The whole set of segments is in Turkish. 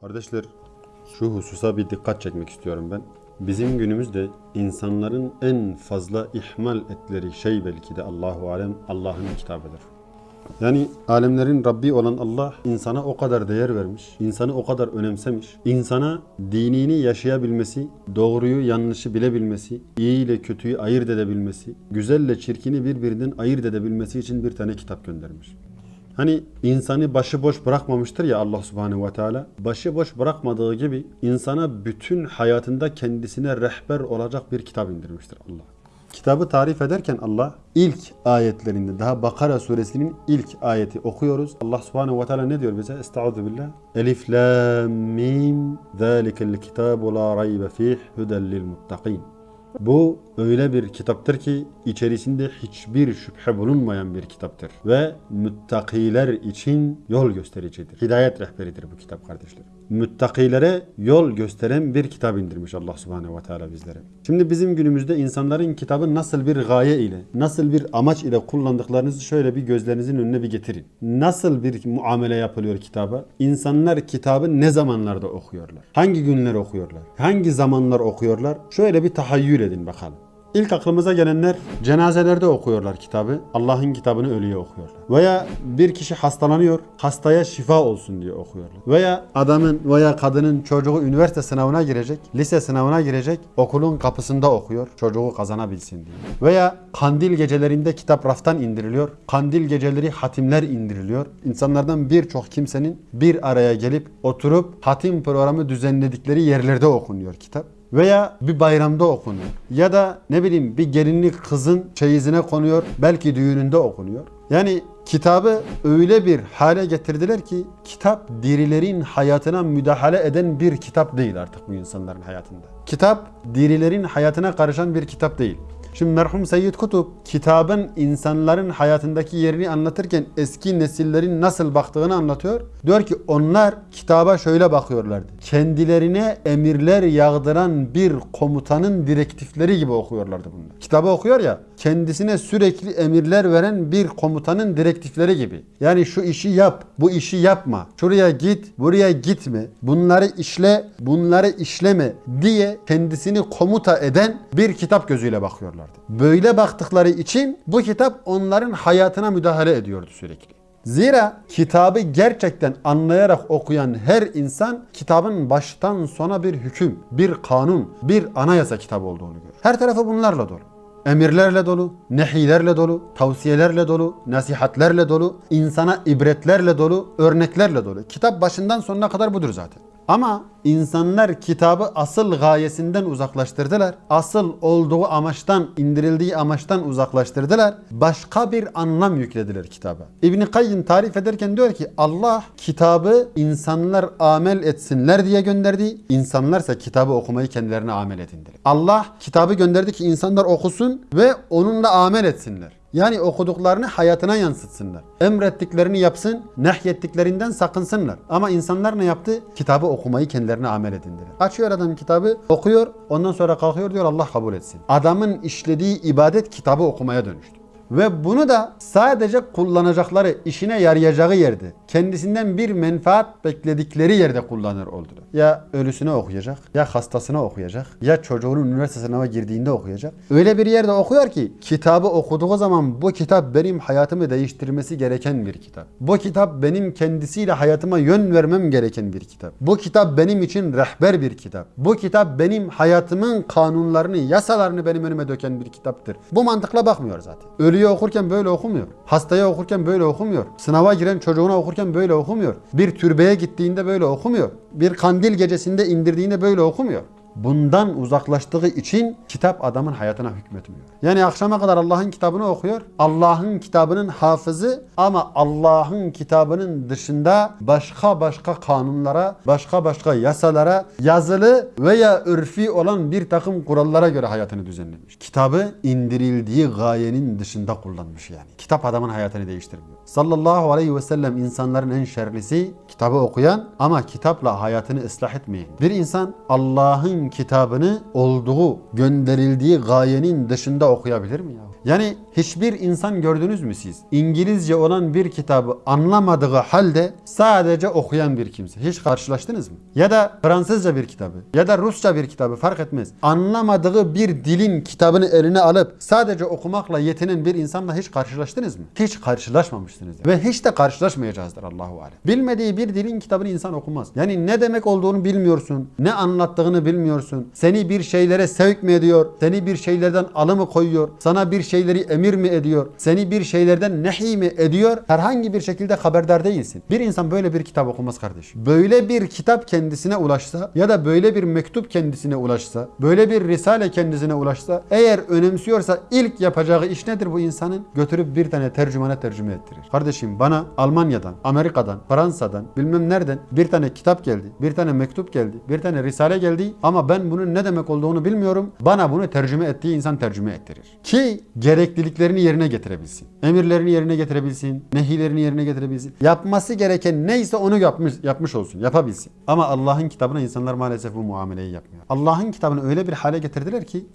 Kardeşler şu hususa bir dikkat çekmek istiyorum ben. Bizim günümüzde insanların en fazla ihmal etleri şey belki de Allahu alem Allah'ın kitabıdır. Yani alemlerin Rabbi olan Allah insana o kadar değer vermiş, insanı o kadar önemsemiş, insana dinini yaşayabilmesi, doğruyu yanlışı bilebilmesi, iyi ile kötüyü ayırt edebilmesi, güzelle çirkini birbirinden ayırt edebilmesi için bir tane kitap göndermiş. Hani insanı başıboş bırakmamıştır ya Allah Subhanahu ve Teala. Başıboş bırakmadığı gibi insana bütün hayatında kendisine rehber olacak bir kitap indirmiştir Allah. Kitabı tarif ederken Allah ilk ayetlerinde daha Bakara suresinin ilk ayeti okuyoruz. Allah Subhanahu ve Teala ne diyor bize? Estaizu billah. Elif lam mim zalikel kitabu la raybe fih huden lil muttaqin. Bu öyle bir kitaptır ki içerisinde hiçbir şüphe bulunmayan bir kitaptır. Ve müttakiler için yol göstericidir. Hidayet rehberidir bu kitap kardeşlerim. Müttakilere yol gösteren bir kitap indirmiş Allah Subhanahu ve Teala bizlere. Şimdi bizim günümüzde insanların kitabı nasıl bir gaye ile, nasıl bir amaç ile kullandıklarınızı şöyle bir gözlerinizin önüne bir getirin. Nasıl bir muamele yapılıyor kitaba? İnsanlar kitabı ne zamanlarda okuyorlar? Hangi günler okuyorlar? Hangi zamanlar okuyorlar? Şöyle bir tahayyül edin bakalım. İlk aklımıza gelenler cenazelerde okuyorlar kitabı. Allah'ın kitabını ölüye okuyorlar. Veya bir kişi hastalanıyor, hastaya şifa olsun diye okuyorlar. Veya adamın veya kadının çocuğu üniversite sınavına girecek, lise sınavına girecek, okulun kapısında okuyor, çocuğu kazanabilsin diye. Veya kandil gecelerinde kitap raftan indiriliyor. Kandil geceleri hatimler indiriliyor. İnsanlardan birçok kimsenin bir araya gelip oturup hatim programı düzenledikleri yerlerde okunuyor kitap veya bir bayramda okunuyor. Ya da ne bileyim bir gelinlik kızın çeyizine konuyor. Belki düğününde okunuyor. Yani kitabı öyle bir hale getirdiler ki kitap dirilerin hayatına müdahale eden bir kitap değil artık bu insanların hayatında. Kitap dirilerin hayatına karışan bir kitap değil. Şimdi merhum Seyyid Kutup kitabın insanların hayatındaki yerini anlatırken eski nesillerin nasıl baktığını anlatıyor. Diyor ki onlar kitaba şöyle bakıyorlardı. Kendilerine emirler yağdıran bir komutanın direktifleri gibi okuyorlardı bunlar. Kitabı okuyor ya kendisine sürekli emirler veren bir komutanın direktifleri gibi. Yani şu işi yap, bu işi yapma, şuraya git, buraya gitme, bunları işle, bunları işleme diye kendisini komuta eden bir kitap gözüyle bakıyorlardı. Böyle baktıkları için bu kitap onların hayatına müdahale ediyordu sürekli. Zira kitabı gerçekten anlayarak okuyan her insan kitabın baştan sona bir hüküm, bir kanun, bir anayasa kitabı olduğunu görür. Her tarafı bunlarla dolu. Emirlerle dolu, nehilerle dolu, tavsiyelerle dolu, nasihatlerle dolu, insana ibretlerle dolu, örneklerle dolu. Kitap başından sonuna kadar budur zaten. Ama insanlar kitabı asıl gayesinden uzaklaştırdılar. Asıl olduğu amaçtan, indirildiği amaçtan uzaklaştırdılar. Başka bir anlam yüklediler kitaba. İbn Kayyim tarif ederken diyor ki Allah kitabı insanlar amel etsinler diye gönderdi. İnsanlarsa kitabı okumayı kendilerine amel edindiler. Allah kitabı gönderdi ki insanlar okusun ve onunla amel etsinler. Yani okuduklarını hayatına yansıtsınlar. Emrettiklerini yapsın, nehyettiklerinden sakınsınlar. Ama insanlar ne yaptı? Kitabı okumayı kendilerine amel edindiler. Açıyor adam kitabı, okuyor, ondan sonra kalkıyor diyor Allah kabul etsin. Adamın işlediği ibadet kitabı okumaya dönüştü. Ve bunu da sadece kullanacakları, işine yarayacağı yerde, kendisinden bir menfaat bekledikleri yerde kullanır oldular. Ya ölüsüne okuyacak, ya hastasına okuyacak, ya çocuğunun üniversite sınava girdiğinde okuyacak. Öyle bir yerde okuyor ki kitabı okuduğu zaman bu kitap benim hayatımı değiştirmesi gereken bir kitap. Bu kitap benim kendisiyle hayatıma yön vermem gereken bir kitap. Bu kitap benim için rehber bir kitap. Bu kitap benim hayatımın kanunlarını, yasalarını benim önüme döken bir kitaptır. Bu mantıkla bakmıyor zaten. Ölüye okurken böyle okumuyor. Hastaya okurken böyle okumuyor. Sınava giren çocuğuna okurken böyle okumuyor. Bir türbeye gittiğinde böyle okumuyor. Bir kandil gecesinde indirdiğinde böyle okumuyor. Bundan uzaklaştığı için kitap adamın hayatına hükmetmiyor. Yani akşama kadar Allah'ın kitabını okuyor. Allah'ın kitabının hafızı ama Allah'ın kitabının dışında başka başka kanunlara, başka başka yasalara, yazılı veya örfi olan bir takım kurallara göre hayatını düzenlemiş. Kitabı indirildiği gayenin dışında kullanmış yani. Kitap adamın hayatını değiştirmiyor. Sallallahu aleyhi ve sellem insanların en şerlisi kitabı okuyan ama kitapla hayatını ıslah etmeyen. Bir insan Allah'ın kitabını olduğu, gönderildiği gayenin dışında okuyabilir mi ya? Yani hiçbir insan gördünüz mü siz? İngilizce olan bir kitabı anlamadığı halde sadece okuyan bir kimse. Hiç karşılaştınız mı? Ya da Fransızca bir kitabı ya da Rusça bir kitabı fark etmez. Anlamadığı bir dilin kitabını eline alıp sadece okumakla yetinen bir insanla hiç karşılaştınız mı? Hiç karşılaşmamışsınız. Ve hiç de karşılaşmayacağızdır Allahu alem. Bilmediği bir dilin kitabını insan okumaz. Yani ne demek olduğunu bilmiyorsun. Ne anlattığını bilmiyorsun. Seni bir şeylere sevk mi ediyor? Seni bir şeylerden alı mı koyuyor? Sana bir şeyleri emir mi ediyor? Seni bir şeylerden nehi mi ediyor? Herhangi bir şekilde haberdar değilsin. Bir insan böyle bir kitap okumaz kardeşim. Böyle bir kitap kendisine ulaşsa ya da böyle bir mektup kendisine ulaşsa, böyle bir risale kendisine ulaşsa, eğer önemsiyorsa ilk yapacağı iş nedir bu insanın? Götürüp bir tane tercümana tercüme ettirir. Kardeşim bana Almanya'dan, Amerika'dan, Fransa'dan, bilmem nereden bir tane kitap geldi, bir tane mektup geldi, bir tane risale geldi ama ben bunun ne demek olduğunu bilmiyorum. Bana bunu tercüme ettiği insan tercüme ettirir. Ki gerekliliklerini yerine getirebilsin. Emirlerini yerine getirebilsin, nehilerini yerine getirebilsin. Yapması gereken neyse onu yapmış yapmış olsun, yapabilsin. Ama Allah'ın kitabına insanlar maalesef bu muameleyi yapmıyor. Allah'ın kitabını öyle bir hale getirdiler ki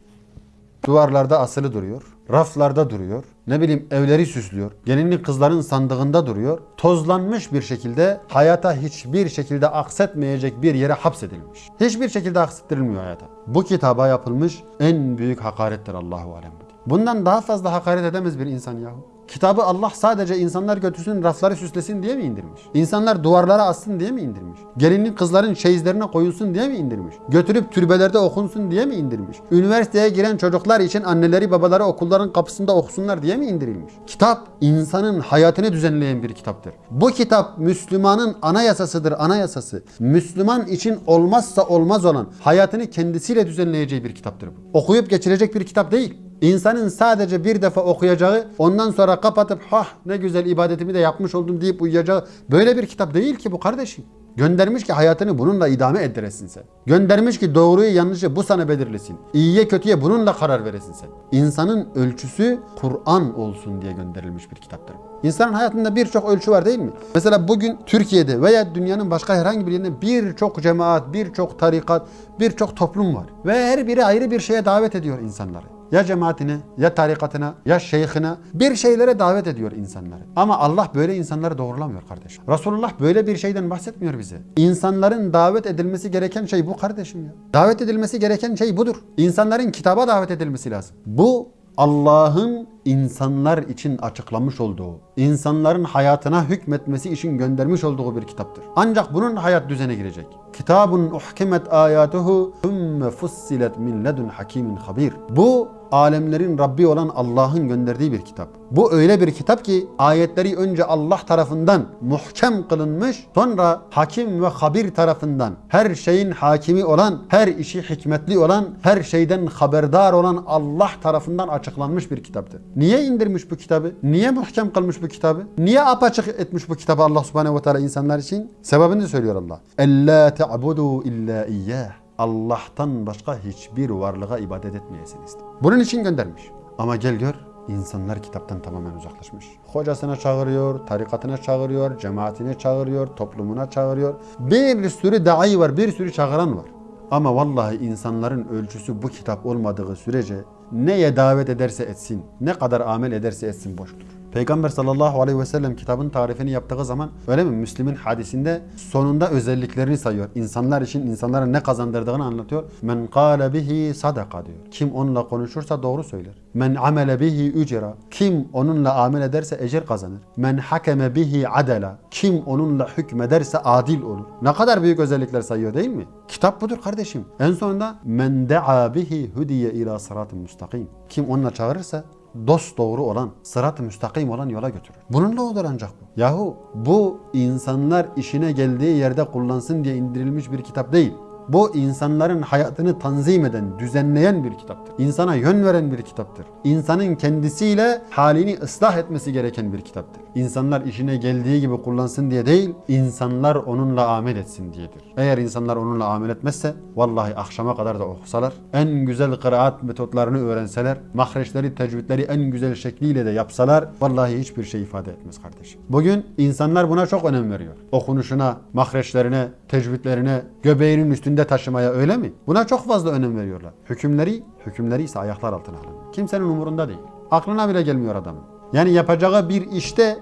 duvarlarda asılı duruyor, raflarda duruyor, ne bileyim evleri süslüyor, gelinlik kızların sandığında duruyor, tozlanmış bir şekilde hayata hiçbir şekilde aksetmeyecek bir yere hapsedilmiş. Hiçbir şekilde aksettirilmiyor hayata. Bu kitaba yapılmış en büyük hakarettir Allahu alem. Bundan daha fazla hakaret edemez bir insan yahu. Kitabı Allah sadece insanlar götürsün rafları süslesin diye mi indirmiş? İnsanlar duvarlara assın diye mi indirmiş? Gelinlik kızların çeyizlerine koyulsun diye mi indirmiş? Götürüp türbelerde okunsun diye mi indirmiş? Üniversiteye giren çocuklar için anneleri babaları okulların kapısında okusunlar diye mi indirilmiş? Kitap insanın hayatını düzenleyen bir kitaptır. Bu kitap Müslümanın anayasasıdır anayasası. Müslüman için olmazsa olmaz olan hayatını kendisiyle düzenleyeceği bir kitaptır bu. Okuyup geçirecek bir kitap değil. İnsanın sadece bir defa okuyacağı, ondan sonra kapatıp ha ne güzel ibadetimi de yapmış oldum deyip uyuyacağı böyle bir kitap değil ki bu kardeşim. Göndermiş ki hayatını bununla idame ettiresin sen. Göndermiş ki doğruyu yanlışı bu sana belirlesin. İyiye kötüye bununla karar veresin sen. İnsanın ölçüsü Kur'an olsun diye gönderilmiş bir kitaptır. İnsanın hayatında birçok ölçü var değil mi? Mesela bugün Türkiye'de veya dünyanın başka herhangi bir yerinde birçok cemaat, birçok tarikat, birçok toplum var. Ve her biri ayrı bir şeye davet ediyor insanları ya cemaatine, ya tarikatına, ya şeyhine bir şeylere davet ediyor insanları. Ama Allah böyle insanları doğrulamıyor kardeşim. Resulullah böyle bir şeyden bahsetmiyor bize. İnsanların davet edilmesi gereken şey bu kardeşim ya. Davet edilmesi gereken şey budur. İnsanların kitaba davet edilmesi lazım. Bu Allah'ın insanlar için açıklamış olduğu, insanların hayatına hükmetmesi için göndermiş olduğu bir kitaptır. Ancak bunun hayat düzene girecek. Kitabun uhkimet ayatuhu thumme fussilet min ledun hakimin habir. Bu alemlerin Rabbi olan Allah'ın gönderdiği bir kitap. Bu öyle bir kitap ki ayetleri önce Allah tarafından muhkem kılınmış, sonra hakim ve habir tarafından her şeyin hakimi olan, her işi hikmetli olan, her şeyden haberdar olan Allah tarafından açıklanmış bir kitaptır. Niye indirmiş bu kitabı? Niye muhkem kılmış bu kitabı? Niye apaçık etmiş bu kitabı Allah subhanehu ve teala insanlar için? Sebebini söylüyor Allah. Ella te'budu illa iyyah. Allah'tan başka hiçbir varlığa ibadet etmeyesiniz. Bunun için göndermiş. Ama gel gör insanlar kitaptan tamamen uzaklaşmış. Hocasına çağırıyor, tarikatına çağırıyor, cemaatine çağırıyor, toplumuna çağırıyor. Bir sürü dai var, bir sürü çağıran var. Ama vallahi insanların ölçüsü bu kitap olmadığı sürece neye davet ederse etsin, ne kadar amel ederse etsin boştur. Peygamber sallallahu aleyhi ve sellem kitabın tarifini yaptığı zaman öyle mi? Müslim'in hadisinde sonunda özelliklerini sayıyor. İnsanlar için insanlara ne kazandırdığını anlatıyor. Men kâle bihi sadaka diyor. Kim onunla konuşursa doğru söyler. Men amele bihi ücra. Kim onunla amel ederse ecir kazanır. Men hakeme bihi adela. Kim onunla hükmederse adil olur. Ne kadar büyük özellikler sayıyor değil mi? Kitap budur kardeşim. En sonunda men da'a bihi hudiye ila sıratın müstakim. Kim onunla çağırırsa dost doğru olan, sırat-ı müstakim olan yola götürür. Bununla olur ancak bu. Yahu bu insanlar işine geldiği yerde kullansın diye indirilmiş bir kitap değil. Bu insanların hayatını tanzim eden, düzenleyen bir kitaptır. İnsana yön veren bir kitaptır. İnsanın kendisiyle halini ıslah etmesi gereken bir kitaptır. İnsanlar işine geldiği gibi kullansın diye değil, insanlar onunla amel etsin diyedir. Eğer insanlar onunla amel etmezse, vallahi akşama kadar da okusalar, en güzel kıraat metotlarını öğrenseler, mahreçleri, tecvidleri en güzel şekliyle de yapsalar, vallahi hiçbir şey ifade etmez kardeşim. Bugün insanlar buna çok önem veriyor. Okunuşuna, mahreçlerine, tecvidlerine, göbeğinin üstünde taşımaya öyle mi? Buna çok fazla önem veriyorlar. Hükümleri, hükümleri ise ayaklar altına alınıyor. Kimsenin umurunda değil. Aklına bile gelmiyor adam. Yani yapacağı bir işte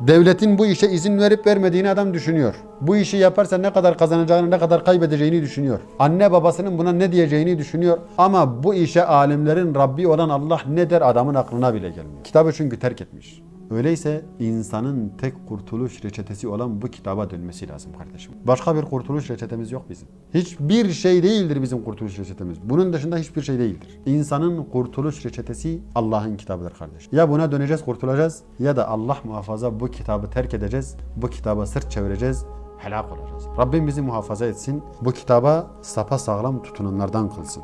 devletin bu işe izin verip vermediğini adam düşünüyor. Bu işi yaparsa ne kadar kazanacağını, ne kadar kaybedeceğini düşünüyor. Anne babasının buna ne diyeceğini düşünüyor. Ama bu işe alimlerin Rabbi olan Allah ne der adamın aklına bile gelmiyor. Kitabı çünkü terk etmiş. Öyleyse insanın tek kurtuluş reçetesi olan bu kitaba dönmesi lazım kardeşim. Başka bir kurtuluş reçetemiz yok bizim. Hiçbir şey değildir bizim kurtuluş reçetemiz. Bunun dışında hiçbir şey değildir. İnsanın kurtuluş reçetesi Allah'ın kitabıdır kardeş. Ya buna döneceğiz, kurtulacağız ya da Allah muhafaza bu kitabı terk edeceğiz. Bu kitaba sırt çevireceğiz helak olacağız. Rabbim bizi muhafaza etsin. Bu kitaba sapa sağlam tutunanlardan kılsın.